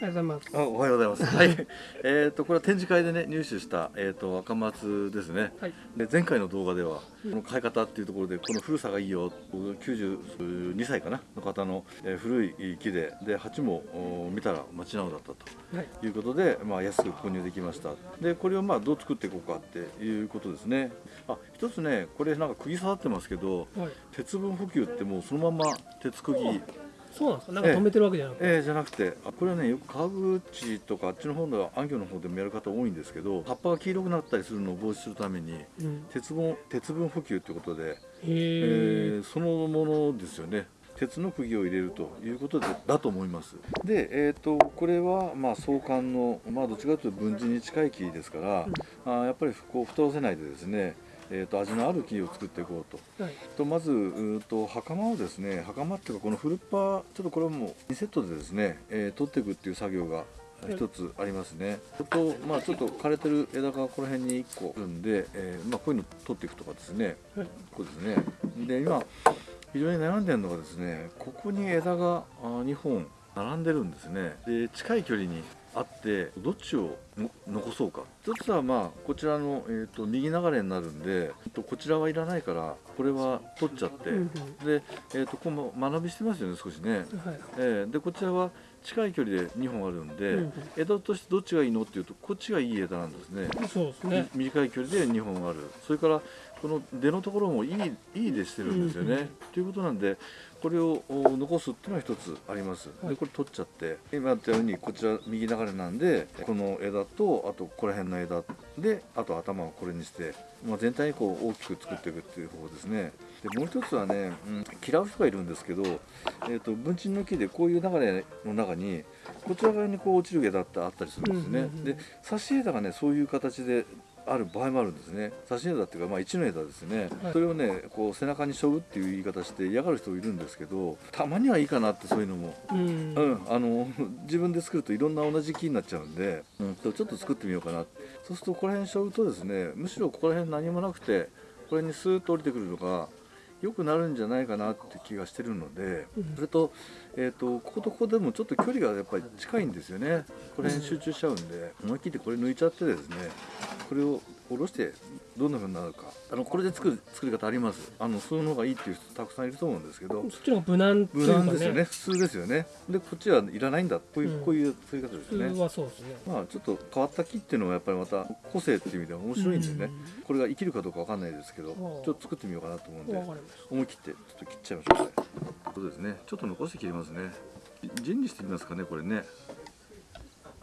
おはようございます。あ、おはようございます。はい。えっとこれは展示会でね入手したえっ、と赤松ですね。はい。で前回の動画ではこの買い方っていうところでこの古さがいいよ92歳かなの方の、えー古い木でで鉢もお見たら町直だったとはい。いうことで、まあ、安く購入できましたでこれをまあどう作っていこうかっていうことですねあ一つねこれなんか釘刺さってますけどはい。鉄分補給ってもうそのまま鉄釘そうなんですか？なんか止めてるわけじゃなくて？えー、じゃなくてあこれはねよく川口とかあっちの方では安行の方でもやる方多いんですけど葉っぱが黄色くなったりするのを防止するためにうん。鉄分鉄分補給ということで、へええ。ーそのものですよね鉄の釘を入れるということでだと思いますで、えー、とこれはまあ創刊の、まあ、どっちかというと分人に近い木ですから、あーやっぱりこう太らせないでですねえー、と味のある木を作っていこうとはい。とまずうーと袴をですね袴っていうかこのフルッパちょっとこれはもう2セットでですね、えー取っていくっていう作業が一つありますね。それとまあちょっと枯れてる枝がこの辺に1個あるんで、えーまあこういうの取っていくとかですね。はい。こうですね。で今非常に悩んでるのがですねここに枝があ2本並んでるんですね。で近い距離にあってどっちをの残そうか一つはまあこちらの、えー、と右流れになるんでえっとこちらはいらないからこれは取っちゃって、うんうんで、えー、とこの間延びしてますよね少しね、はい。えーでこちらは近い距離で2本あるんで、うん枝としてどっちがいいのっていうとこっちがいい枝なんですねうん。そうですね。み短い距離で2本あるそれからこの出のところもいいいい出してるんですよね、うんうんということなんでこれをお残すっていうのは一つあります、はい。でこれ取っちゃって。今やったようにこちら右流れなんでこの枝とあとここら辺の枝であと頭をこれにして、まあ、全体にこう大きく作っていくっていう方法ですね。でもう一つはね、うん、嫌う人がいるんですけど、えー、と文鎮の木でこういう流れの中にこちら側にこう落ちる枝ってあったりするんですね、で差し枝がねそういう形である場合もあるんですね。差し枝っていうかまあ一の枝ですね、はい。それをねこう背中に背負うっていう言い方して嫌がる人いるんですけどたまにはいいかなってそういうのも。うん。うん、あの自分で作るといろんな同じ木になっちゃうんで、うん、とちょっと作ってみようかな。そうするとここら辺背負うとですねむしろここら辺何もなくてこれにスーッと降りてくるのが良くなるんじゃないかなって気がしてるので、うん。それと,、えー、とこことここでもちょっと距離がやっぱり近いんですよね。これに集中しちゃうんで思い切ってこれ抜いちゃってですねこれを下ろしてどんな風になるか。あのこれで作る作り方あります？あのその方がいいっていう人たくさんいると思うんですけど。そっちの方が無難ってい無うかね。難ですよね。普通ですよね。でこっちはいらないんだこういう、うん。こういう作り方です普通よねはそうですね。まあちょっと変わった木っていうのはやっぱりまた個性っていう意味では面白いんでね、これが生きるかどうかわかんないですけどちょっと作ってみようかなと思うんうん。で。思い切ってちょっと切っちゃいましょう。ねそうですね。ちょっと残して切りますね。陣にしてみますかねこれね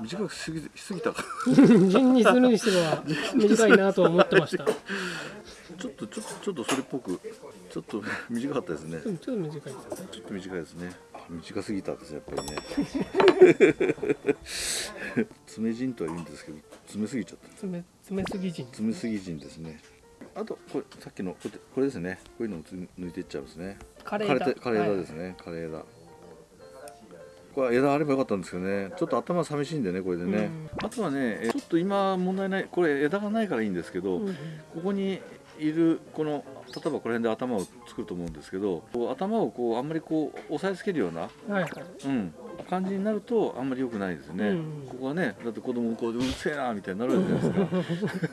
短くしすぎしすぎた か人にするにしては短いなとは思ってました。ちょっとちょっとちょっとそれっぽくちょっと 短かったですねちょっと短いですよね。ちょっと短いですね。あ短すぎたんですやっぱりね。爪陣とは言うんですけど、爪すぎちゃった。詰め詰めすぎ人。爪すぎ陣ですね。あとこれさっきのこれこれですね。こういうのをつ抜いていっちゃうんですね。枯れ枝。枯れて枯れ枝ですね。枯れ枝。これは枝あればよかったんですけどね。ちょっと頭寂しいんでねこれでね。あとはね、えちょっと今問題ないこれ枝がないからいいんですけど、うんうんここにいるこの例えばこの辺で頭を作ると思うんですけどこう頭をこうあんまりこう押さえつけるような、はいはい。うん、感じになるとあんまり良くないですよね、うんここはねだって子供こううるせえなみたいになるじゃない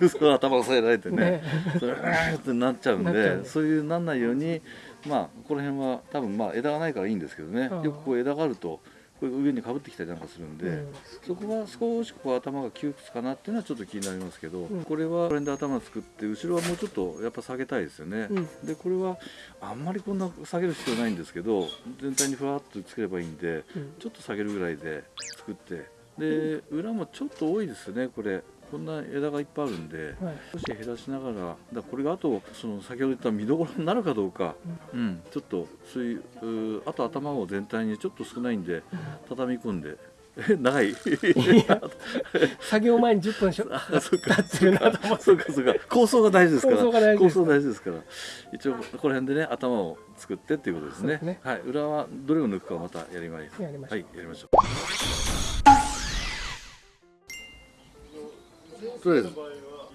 ですか。それ頭押さえられてね。ね。それうーってなっちゃうんでそういうなんないようにまあこの辺は多分まあ枝がないからいいんですけどね。よくこう枝があるとこれ上にかぶってきたりなんかするんで、うん。そこは少しこう頭が窮屈かなっていうのはちょっと気になりますけど、うん。これはこれで頭作って後ろはもうちょっとやっぱ下げたいですよね、うん。でこれはあんまりこんな下げる必要ないんですけど全体にふわっとつければいいんでうん。ちょっと下げるぐらいで作って。で裏もちょっと多いですねこれこんな枝がいっぱいあるんではい。少し減らしながらだこれがあとその先ほど言った見どころになるかどうか、うん、ちょっとそういうあと頭を全体にちょっと少ないんで畳み込んで え長い？作業前に10分しょ あそっか。経ってるなと思って。そうかそうか。構想が大事ですから。構想が大事です。から。一応ここら辺でね頭を作ってっていうことですね。ね。はい。裏はどれを抜くかまたやりますやりましょう。はいやりましょうとりあえず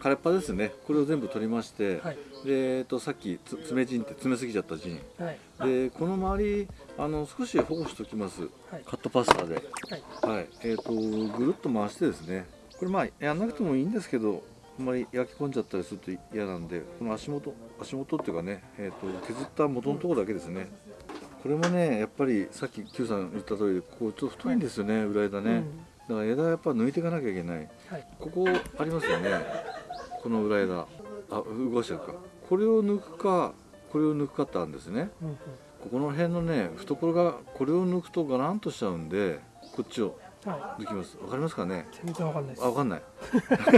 枯れっぱですね。これを全部取りまして、はい。でえっとさっきつ爪陣って詰めすぎちゃった陣はい。でこの周りあの少し保護しておきます。はい。カットパスタで。はい。はい。えっ、とぐるっと回してですね。これまあやんなくてもいいんですけどあんまり焼き込んじゃったりすると嫌なんでこの足元足元っていうかね、えー、と削った元のところだけですね。これもねやっぱりさっき Q さん言った通りこうちょっと太いんですよね裏枝ね、だから枝やっぱ抜いていかなきゃいけない。はい。ここありますよね。この裏枝。あ動かしちゃうか。これを抜くかこれを抜くかってあるんですね。うんうん。ここの辺のね懐がこれを抜くとガランとしちゃうんでこっちをは抜きます。わかりますかね？い全然わかんないあわかんない。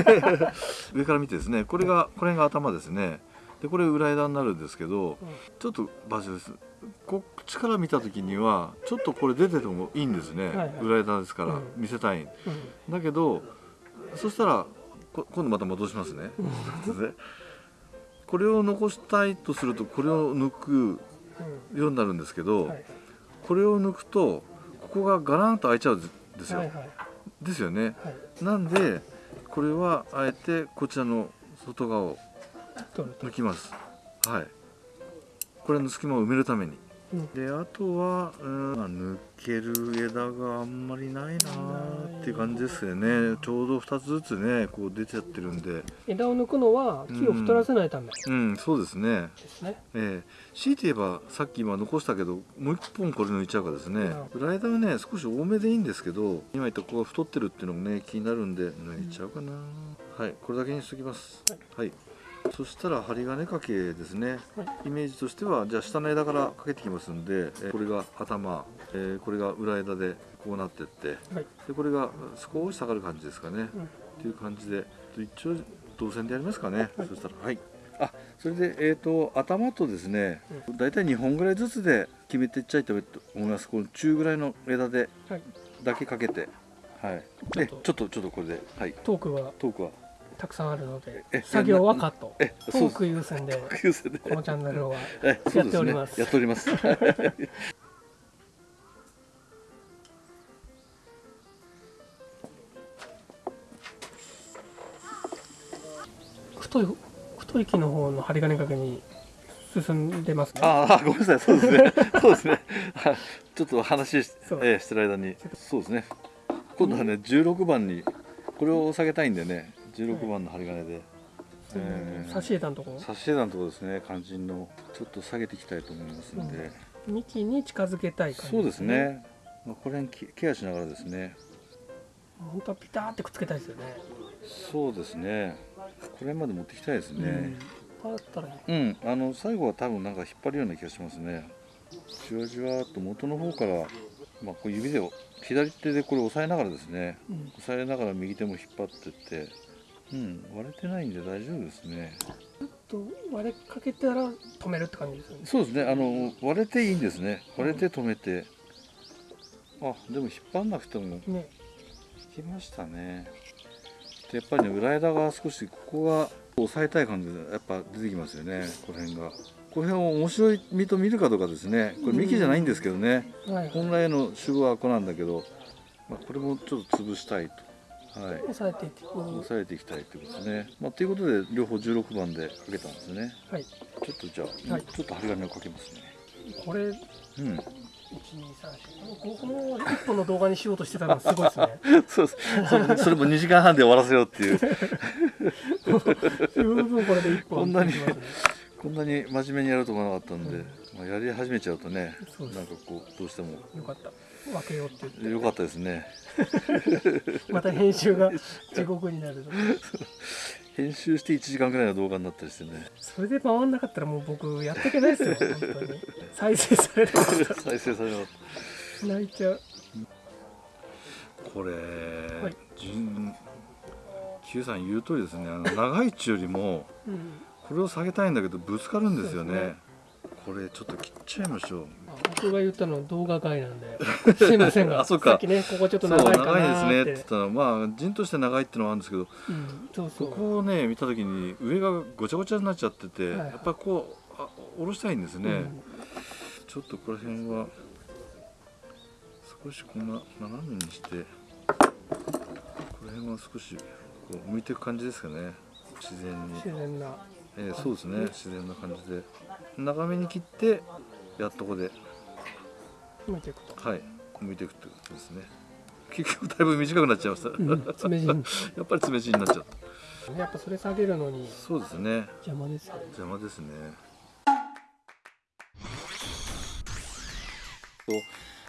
上から見てですねこれがこれが頭ですねでこれ裏枝になるんですけどうん。ちょっと場所です。こっちから見た時にはちょっとこれ出ててもいいんですね、はいはい。裏枝ですから、うん。見せたい。うん。だけどそしたらこ今度また戻しますね、で これを残したいとするとこれを抜くようになるんですけど、うんはい。これを抜くとここがガランと開いちゃうんですよ、はいはい。ですよね。はい。なんでこれはあえてこちらの外側を抜きます。はい。これの隙間を埋めるために。うん。であとは、うんまあ、抜ける枝があんまりないなーっていう感じですよね。ちょうど2つずつねこう出ちゃってるんで。枝を抜くのは木を太らせないため。うんそうですね。ですね。ええ。強いて言えばさっき今残したけどもう一本これ抜いちゃうかですね。裏枝はね少し多めでいいんですけど今言ったここが太ってるっていうのもね気になるんで抜いちゃうかな、はいこれだけにしときます。はい、そしたら針金掛けですね、はい。イメージとしてはじゃあ下の枝からかけてきますんで、えこれが頭、えーこれが裏枝でこうなってってはい。でこれが少し下がる感じですかね、うん。っていう感じで一応導線でやりますかね、そしたらはい。あそれでえっ、と頭とですね、だいたい2本ぐらいずつで決めていっちゃいたいと思います。この中ぐらいの枝ではい。だけかけて。はい。でちょっとちょっとこれで。はい。トークは？トークはたくさんあるのでえ作業はカット。えトーク優先で優先で。このチャンネルはやっております。やっております。太い太い木の方の針金掛けに進んでますね。ああごめんなさい。そうですね。そうですね。はいちょっと話し,、えーしてる間に。そうですね。今度はね16番にこれを下げたいんでね16番の針金で、えー。差し枝のとこ？ろ差し枝のところですね。肝心のちょっと下げていきたいと思いますんで、幹に近づけたい感じそうですね、まあ、これにケケアしながらですね。本当はピターってくっつけたいですよね。そうですね。これまで持ってきたいですね。うん。たらいい。うん、あの最後は多分なんか引っ張るような気がしますね。じわじわっと元の方から、まあ、こう指で左手でこれ押さえながらですね。うん。押さえながら右手も引っ張ってってうん割れてないんで大丈夫ですね。と割れかけたら止めるって感じですよね。そうですね。あの割れていいんですね。割れて止めて。あでも引っ張んなくてもね。いきましたね。でやっぱりね裏枝が少しここが押さえたい感じでやっぱ出てきますよね。この辺が。この辺を面白い実と見るかどうかですね。これ幹じゃないんですけどね。はい本来の主語はこなんだけど、まあ、これもちょっと潰したいとはい。押さえていって押さえていきたいということですね、まあ、ということで両方16番でかけたんですね。はい。ちょっとじゃあ、はい。ちょっと針金をかけますね。これうん。1 2 3 4この1本の動画にしようとしてたのすごいですね。そうです。それそれも2時間半で終わらせようっていう。十分これで1本こんなにこんなに真面目にやると思わなかったんで、うんまあ、やり始めちゃうとねなんかこうどうしても。よかった分けようって言って。良かったですね。また編集が地獄になる編集して1時間ぐらいの動画になったりしてね。それで回んなかったらもう僕やっていけないですよ本当に。再生されなかった。再生されなかっら泣いちゃう。たこれ、い。順 Q さん言う通りですね。あの長い地よりもうん。これを下げたいんだけどぶつかるんですよねこれちょっと切っちゃいましょう。あ僕が言ったのは動画外なんで。すいませんが あそうか。さっきねここちょっと長いか長いですねって言ったらまあ陣として長いっていうのはあるんですけどうん、そうそう。ここをね見た時に上がごちゃごちゃになっちゃってて、はいはい。やっぱりこうあ下ろしたいんですね、うん。ちょっとこの辺は少しこんな斜めにしてこの辺は少しこう向いていく感じですかね。自然に、自然なえーそうですね。自然な感じで。長めに切ってやっとここで。向いていくと、はい。剥いていくってことですね。結局だいぶ短くなっちゃいました、うん、爪 やっぱり詰め地になっちゃうやっぱそれ下げるのにそうですね。邪魔ですよね。邪魔ですね。と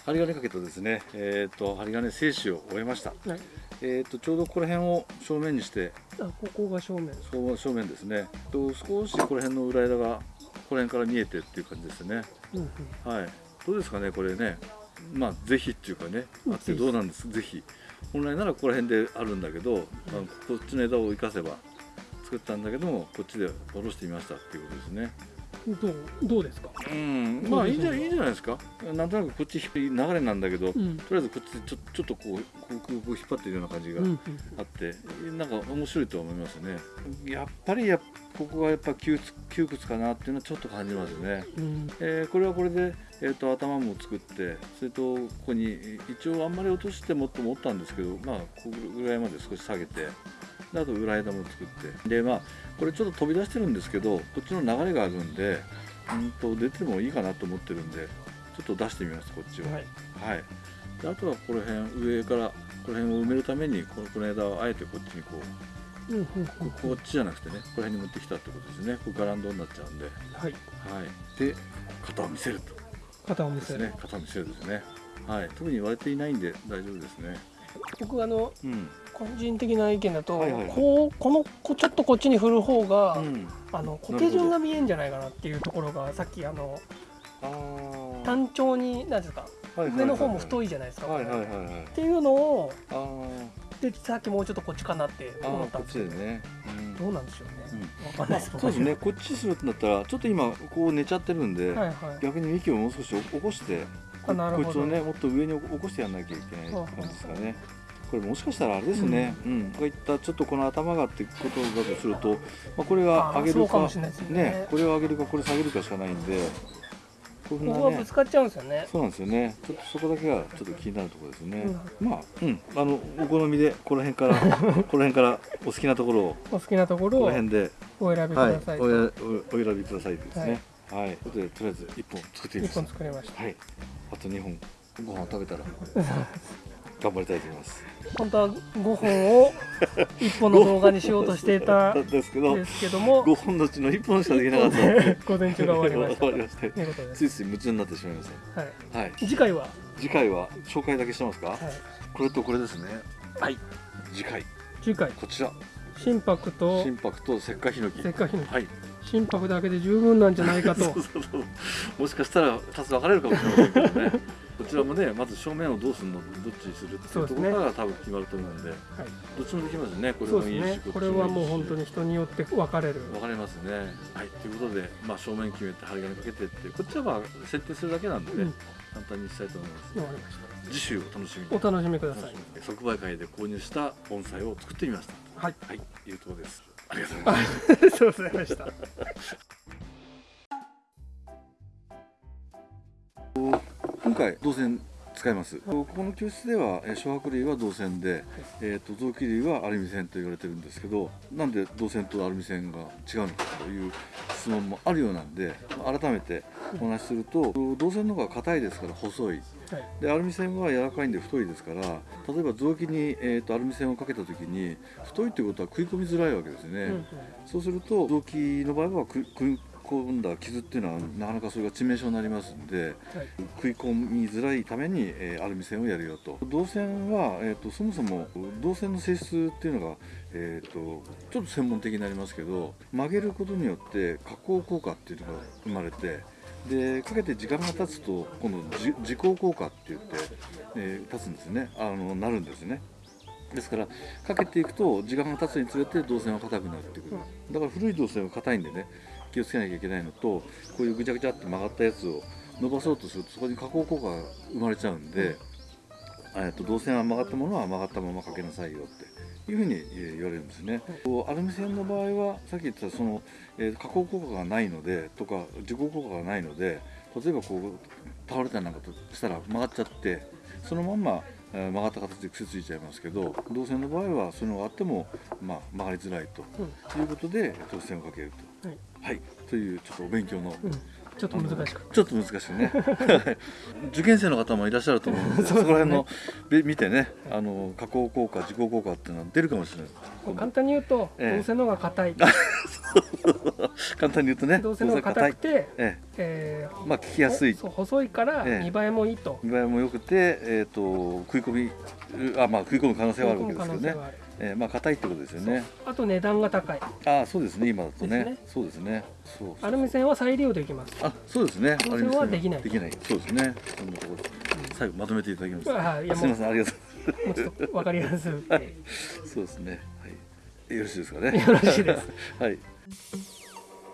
針金かけとですねえっ、と針金静止を終えました。はいえっ、とちょうどこの辺を正面にしてあここが正面。そう正面ですね。と少しこの辺の裏枝がこの辺から見えてっていう感じですね。うんうん。はい。どうですかねこれね。まあぜひっていうかねあってどうなんです？ぜひ本来ならここら辺であるんだけど、まあ、こっちの枝を生かせば作ったんだけどもこっちで下ろしてみましたっていうことですねどうどうですか？うん。まあいいんじゃいいんじゃないですか？なんとなくこっち流れなんだけど、とうん。りあえずこっちでちょちょっとこうこうこうこう引っ張ってるような感じがうん。うんあって、なんか面白いと思いますね。やっぱりやっここがやっぱ窮屈窮屈かなっていうのはちょっと感じますよね。うん。えーこれはこれで、えー、と頭も作ってそれとここに一応あんまり落としてもっと持ったんですけどまあここぐらいまで少し下げてであと裏枝も作って。でまあこれちょっと飛び出してるんですけどこっちの流れがあるんでうんと出てもいいかなと思ってるんでちょっと出してみますこっちは。はい。はい。であとはこの辺上からこの辺を埋めるためにこのこの枝をあえてこっちにこううんうんうん。ここっちじゃなくてねこの辺に持ってきたってことですね。これガランドになっちゃうんで。はい。はい。で型を見せると。肩を見せる、ですね、肩見せるですね。はい、特に割れていないんで大丈夫ですね。僕あのうん、個人的な意見だと、はいはいはい。こうこのこちょっとこっちに振る方が、うん、あの固定順が見えんじゃないかなっていうところがさっきあの単調に何ですか上の方も太い。いじゃないですか、はいはいはいはい。っていうのをでさっきもうちょっとこっちかなって思ったんですけどね。うん。どうなんでしょうね、うん。わかんないです。そうですね、こっちするってなったら、ちょっと今こう寝ちゃってるんで、はいはい。逆に幹をもう少し起こして、こいつをね、もっと上に起こしてやらなきゃいけないって感じですかね。これもしかしたらあれですね、うん、こういったちょっとこの頭がってことだとすると、まあ、これがあ上げるかね。ね、これを上げるかこれ下げるかしかないんで、こね。ここがぶつ、かっちゃうんですよね。そうなんですよね。ちょっとそこだけがちょっと気になるところですね。うん。まあ、うん、あのお好みでこの辺から この辺からお好きなところを。お好きなところこのを辺で、お選びくはい、ださい、おやおお選びくださいですね。はい、とい。うことでとりあえず一本作ってみま一す。本作りました。はい、あと二本。ご飯を食べたら 頑張りたいと思います。本当は5本を1本の動画にしようとしていた んですけど、ですけども。五本のうちの一本しかできなかった。午前中が終わりました。終わりました。ということです、ついつい夢中になってしまいましはい、た。はい。次回は、次回は紹介だけしてますか、はい、これとこれですね。はい。次回。次回。こちら。心拍と心拍と石灰ヒノキ。せっかくのはい心拍だけで十分なんじゃないかと。もしかしたら2つ分かれるかもしれませんけどね。こちらもねまず正面をどうするのどっちにするっていうところから多分決まると思うんではい、どっちもできますね。これもいいしね。これはもう本当に人によって分かれる。分かれますね。はい。ということで、まあ、正面決めて針金かけてってこっちはまあ設定するだけなんでね、うん。簡単にしたいと思います。わかりました。次週お楽しみに。お楽しみください。即売会で購入した盆栽を作ってみました。はい。はい。いうところですありがとうございますありがとうございました。今回銅線使います。ここの教室ではえー小白類は銅線で、えー、と臓器類はアルミ線と言われてるんですけどなんで銅線とアルミ線が違うのかという質問もあるようなんで改めてお話しすると銅線の方が硬いですから細い。はい。でアルミ線は柔らかいんで太いですから例えば臓器に、えー、とアルミ線をかけた時に太いってことは食い込みづらいわけですね、うんうん。そうすると臓器の場合はく食い込んだ傷っていうのはなかなかそれが致命傷になりますんではい。食い込みづらいために、えーアルミ線をやるよと。銅線は、えー、とそもそも銅線の性質っていうのが、えー、とちょっと専門的になりますけど曲げることによって加工効果っていうのが生まれてでかけて時間が経つと今度時効効果って言って、えー経つんですね。あのなるんですね。ですからかけていくと時間が経つにつれて導線は硬くなってくる。だから古い導線は硬いんでね気をつけなきゃいけないのとこういうぐちゃぐちゃって曲がったやつを伸ばそうとするとそこに加工効果が生まれちゃうんで、えっと導線は曲がったものは曲がったままかけなさいよって。いうふうにえー言われるんですね。こうアルミ線の場合はさっき言ったその、えー加工効果がないのでとか自己効果がないので例えばこう倒れたりなんかとしたら曲がっちゃってそのまんまえー曲がった形で癖ついちゃいますけど銅線の場合はそういうのがあっても、まあ、曲がりづらいとうん。いうことで銅線をかけると。はい。はい、というちょっとお勉強の、うん、ちょっと難しく。ちょっと難しいね。受験生の方もいらっしゃると思うので そこら辺のべ見てねあの加工効果自己効果っていうのは出るかもしれない。簡単に言うとええ。銅線の方が硬い 簡単に言うとね銅線の方が硬くて、ええ。えまあ聞きやすい。細いからええ。見栄えもいいと。見栄えも良くて、えー、と食い込みあまあ食い込む可能性はあるわけですけどね。えーまあ硬いってことですよね。あと値段が高い。ああそうですね今だとね。そうですね。そうアルミ線は再利用できます。あそうですね。銅線はできない。できない。そうですね。そんなところ。最後まとめていただきます。あすみませんありがとう。もうちょっと分かりやすくはい。そうですね。はい。よろしいですかね。よろしいです。はい